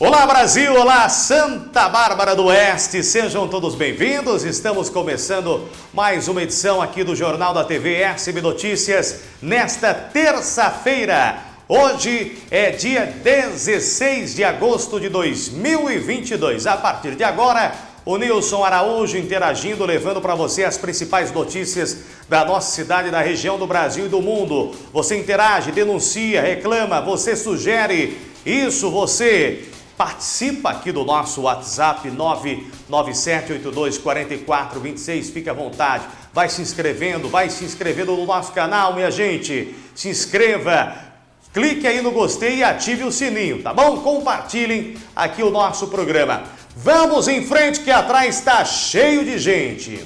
Olá Brasil, olá Santa Bárbara do Oeste, sejam todos bem-vindos. Estamos começando mais uma edição aqui do Jornal da TV SB Notícias nesta terça-feira. Hoje é dia 16 de agosto de 2022. A partir de agora, o Nilson Araújo interagindo, levando para você as principais notícias da nossa cidade, da região do Brasil e do mundo. Você interage, denuncia, reclama, você sugere. Isso você Participa aqui do nosso WhatsApp 997824426, fique à vontade. Vai se inscrevendo, vai se inscrevendo no nosso canal, minha gente. Se inscreva, clique aí no gostei e ative o sininho, tá bom? Compartilhem aqui o nosso programa. Vamos em frente que atrás está cheio de gente.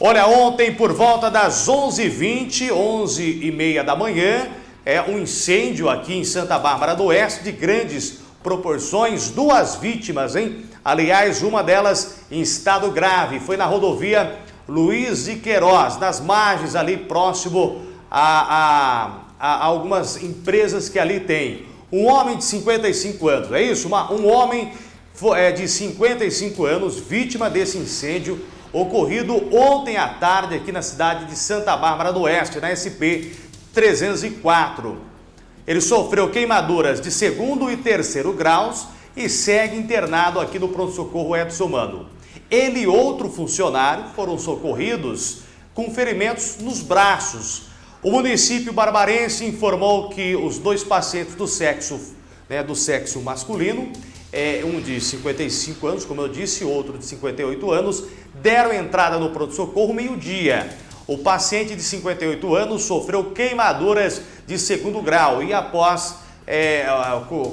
Olha, ontem por volta das 11h20, 11h30 da manhã, é um incêndio aqui em Santa Bárbara do Oeste de grandes proporções, duas vítimas, hein? Aliás, uma delas em estado grave, foi na rodovia Luiz de Queiroz, nas margens ali próximo a, a, a algumas empresas que ali tem. Um homem de 55 anos, é isso? Uma, um homem é, de 55 anos, vítima desse incêndio ocorrido ontem à tarde aqui na cidade de Santa Bárbara do Oeste, na SP 304. Ele sofreu queimaduras de segundo e terceiro graus e segue internado aqui no pronto-socorro Edson Mano. Ele e outro funcionário foram socorridos com ferimentos nos braços. O município barbarense informou que os dois pacientes do sexo, né, do sexo masculino, é, um de 55 anos, como eu disse, outro de 58 anos, deram entrada no pronto-socorro meio-dia. O paciente de 58 anos sofreu queimaduras de segundo grau e após é,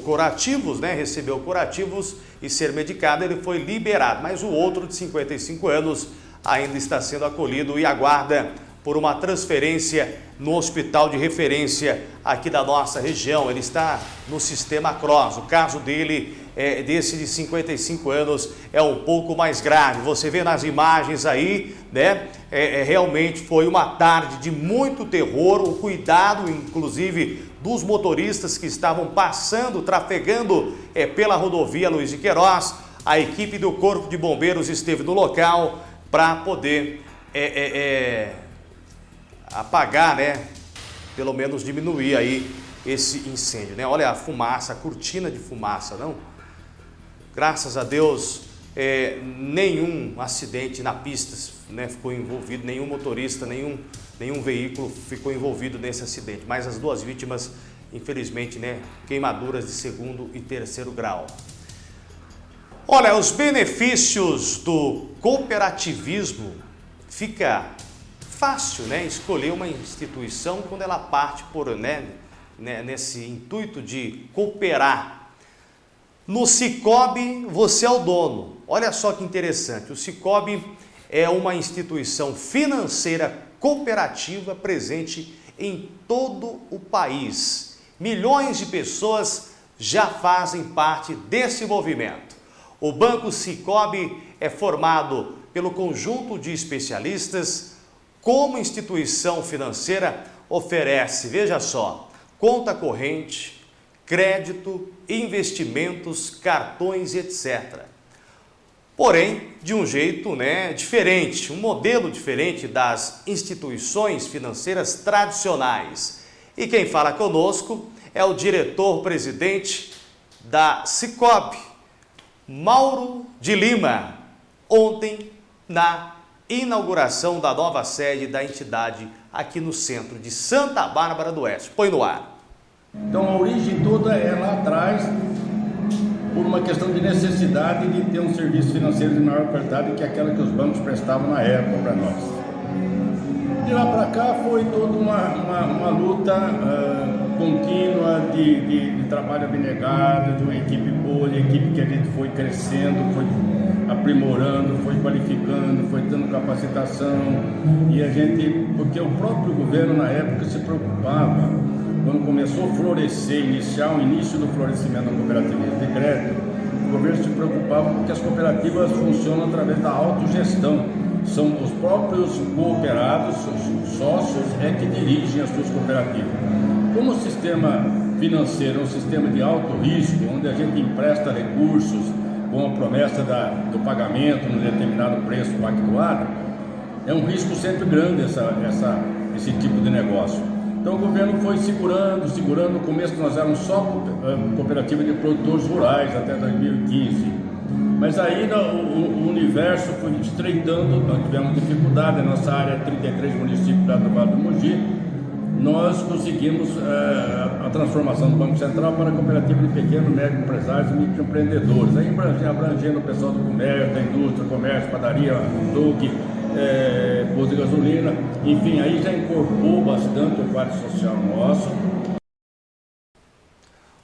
curativos, né, recebeu curativos e ser medicado, ele foi liberado. Mas o outro de 55 anos ainda está sendo acolhido e aguarda por uma transferência no hospital de referência aqui da nossa região. Ele está no sistema CROSS. O caso dele, é, desse de 55 anos, é um pouco mais grave. Você vê nas imagens aí, né? É, é, realmente foi uma tarde de muito terror, o cuidado, inclusive, dos motoristas que estavam passando, trafegando é, pela rodovia Luiz de Queiroz. A equipe do Corpo de Bombeiros esteve no local para poder é, é, é apagar, né? Pelo menos diminuir aí esse incêndio, né? Olha a fumaça, a cortina de fumaça, não? Graças a Deus, é, nenhum acidente na pista né, ficou envolvido, nenhum motorista, nenhum, nenhum veículo ficou envolvido nesse acidente. Mas as duas vítimas, infelizmente, né, queimaduras de segundo e terceiro grau. Olha, os benefícios do cooperativismo fica fácil, né, escolher uma instituição quando ela parte por, né, né, nesse intuito de cooperar. No Cicobi, você é o dono. Olha só que interessante, o Cicobi é uma instituição financeira cooperativa presente em todo o país. Milhões de pessoas já fazem parte desse movimento. O Banco Cicobi é formado pelo conjunto de especialistas como instituição financeira, oferece, veja só, conta corrente, crédito, investimentos, cartões, etc. Porém, de um jeito né, diferente, um modelo diferente das instituições financeiras tradicionais. E quem fala conosco é o diretor-presidente da Cicobi, Mauro de Lima, ontem na inauguração da nova sede da entidade aqui no centro de Santa Bárbara do Oeste. Põe no ar. Então a origem toda é lá atrás, por uma questão de necessidade de ter um serviço financeiro de maior qualidade que aquela que os bancos prestavam na época para nós. De lá para cá foi toda uma, uma, uma luta uh, contínua de, de, de trabalho abnegado, de uma equipe boa, de equipe que a gente foi crescendo, foi aprimorando, foi qualificando, foi dando capacitação e a gente, porque o próprio governo na época se preocupava, quando começou a florescer, iniciar o início do florescimento da cooperativa de crédito, o governo se preocupava porque as cooperativas funcionam através da autogestão. São os próprios cooperados, os sócios, é que dirigem as suas cooperativas. Como o sistema financeiro, é um sistema de alto risco, onde a gente empresta recursos com a promessa da, do pagamento num determinado preço pactuado, é um risco sempre grande essa, essa, esse tipo de negócio. Então o governo foi segurando, segurando. No começo nós éramos só eh, cooperativa de produtores rurais até 2015. Mas aí o, universo foi estreitando, nós tivemos dificuldade, a nossa área 33 municípios da Vale do Mogi, nós conseguimos é, a transformação do Banco Central para a cooperativa de pequenos, médios empresários e microempreendedores, aí abrangendo o pessoal do comércio, da indústria, comércio, padaria, duque, é, posto de gasolina, enfim, aí já incorporou bastante o quadro social nosso.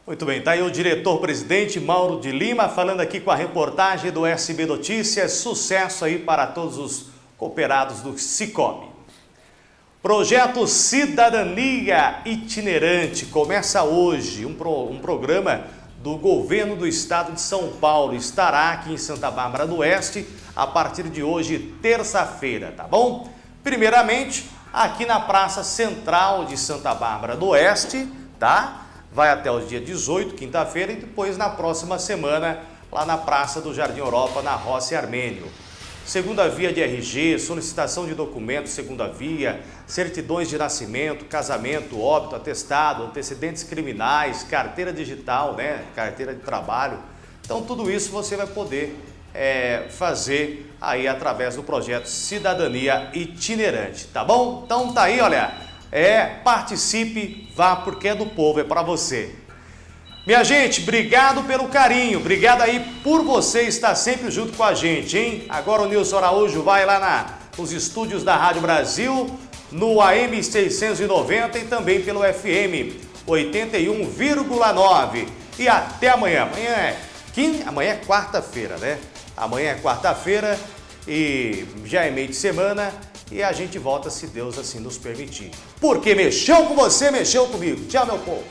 Muito bem, está aí o diretor-presidente Mauro de Lima falando aqui com a reportagem do SB Notícias. Sucesso aí para todos os cooperados do Cicobi. Projeto Cidadania Itinerante começa hoje, um, pro, um programa do governo do estado de São Paulo. Estará aqui em Santa Bárbara do Oeste a partir de hoje, terça-feira, tá bom? Primeiramente, aqui na Praça Central de Santa Bárbara do Oeste, tá? Vai até o dia 18, quinta-feira, e depois na próxima semana, lá na Praça do Jardim Europa, na Roça Armênio segunda via de RG, solicitação de documentos segunda via, certidões de nascimento, casamento, óbito, atestado, antecedentes criminais, carteira digital, né, carteira de trabalho. Então tudo isso você vai poder é, fazer aí através do projeto Cidadania Itinerante, tá bom? Então tá aí, olha, é, participe, vá porque é do povo, é para você. Minha gente, obrigado pelo carinho, obrigado aí por você estar sempre junto com a gente, hein? Agora o Nilson Araújo vai lá na, nos estúdios da Rádio Brasil, no AM 690 e também pelo FM 81,9. E até amanhã. Amanhã é, amanhã é quarta-feira, né? Amanhã é quarta-feira e já é meio de semana e a gente volta se Deus assim nos permitir. Porque mexeu com você, mexeu comigo. Tchau, meu povo.